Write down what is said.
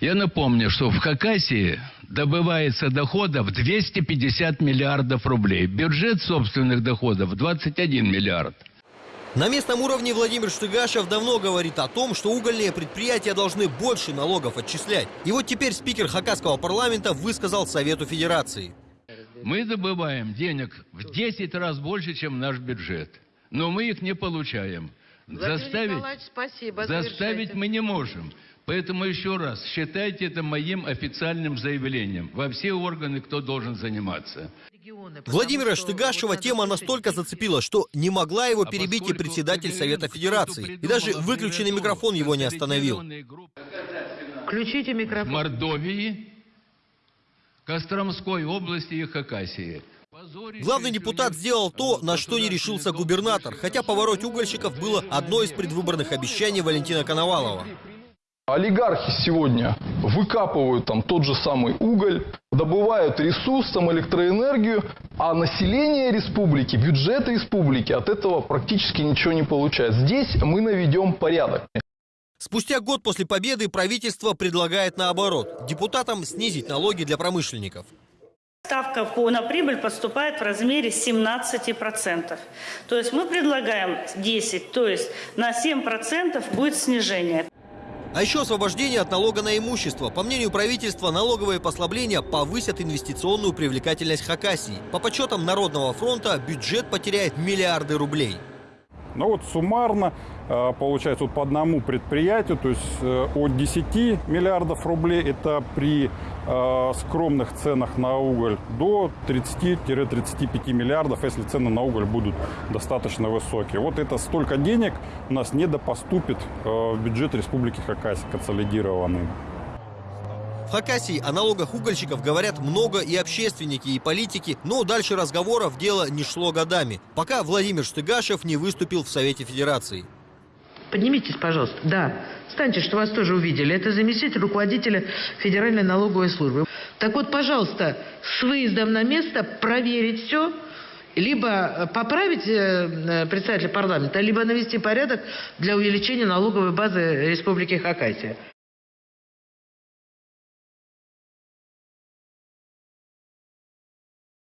Я напомню, что в Хакасии добывается доходов 250 миллиардов рублей. Бюджет собственных доходов 21 миллиард. На местном уровне Владимир Штыгашев давно говорит о том, что угольные предприятия должны больше налогов отчислять. И вот теперь спикер Хакасского парламента высказал Совету Федерации. Мы добываем денег в 10 раз больше, чем наш бюджет. Но мы их не получаем. Владимир Заставить, Николаевич, спасибо. заставить мы не можем. Поэтому еще раз, считайте это моим официальным заявлением во все органы, кто должен заниматься. Владимира Штыгашева тема настолько зацепила, что не могла его А перебить и председатель Совета Федерации. И даже выключенный микрофон его не остановил. Включите микрофон. Мордовии, Костромской области и Хакасии. Главный депутат сделал то, на что не решился губернатор, хотя поворот угольщиков было одно из предвыборных обещаний Валентина Коновалова. Олигархи сегодня выкапывают там тот же самый уголь, добывают ресурс, там электроэнергию, а население республики, бюджет республики от этого практически ничего не получает. Здесь мы наведем порядок. Спустя год после победы правительство предлагает наоборот – депутатам снизить налоги для промышленников. Ставка по, на прибыль поступает в размере 17%. То есть мы предлагаем 10, то есть на 7% будет снижение. А еще освобождение от налога на имущество. По мнению правительства, налоговые послабления повысят инвестиционную привлекательность Хакасии. По подсчетам Народного фронта, бюджет потеряет миллиарды рублей. Ну вот суммарно э, получается вот по одному предприятию, то есть э, от 10 миллиардов рублей, это при э, скромных ценах на уголь, до 30-35 миллиардов, если цены на уголь будут достаточно высокие. Вот это столько денег у нас недопоступит э, в бюджет Республики Хакасия консолидированный. В Хакасии о налогах угольщиков говорят много и общественники, и политики, но дальше разговоров дело не шло годами, пока Владимир Штыгашев не выступил в Совете Федерации. Поднимитесь, пожалуйста. Да. Встаньте, что вас тоже увидели. Это заместитель руководителя Федеральной налоговой службы. Так вот, пожалуйста, с выездом на место проверить все, либо э, поправить э, э, председателя парламента, либо навести порядок для увеличения налоговой базы Республики Хакасия.